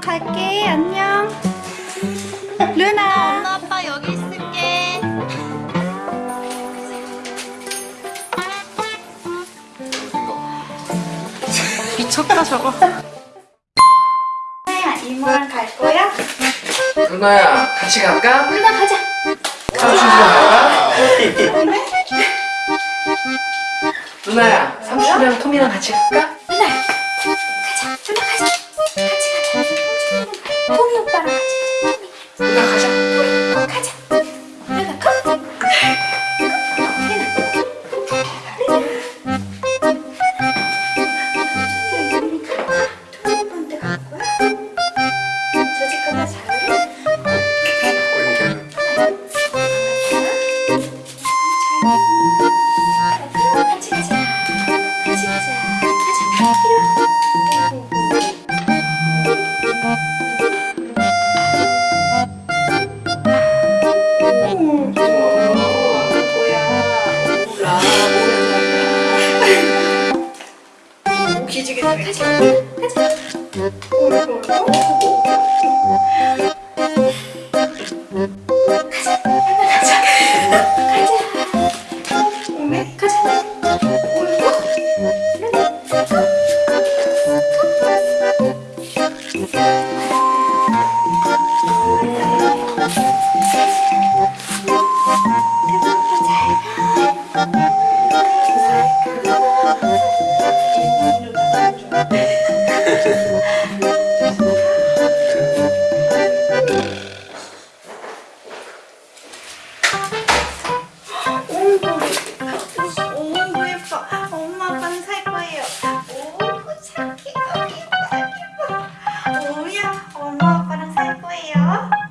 갈게. 안녕. 루나. 엄마 아빠 여기 있을게. 미쳤다 저거. 루나야, 이모랑 갈 거야? 누나야 같이 갈까? 루나 가자. 삼촌이랑 갈까? 누나야 삼촌이랑 톰이랑 같이 갈까? 루나. 가자. 루나 가자. 같이 가자. 같이 가자. 가자. 기지개 돼. 가자. 가자. 엄마 아빠랑 살 거예요.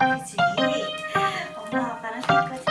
가자.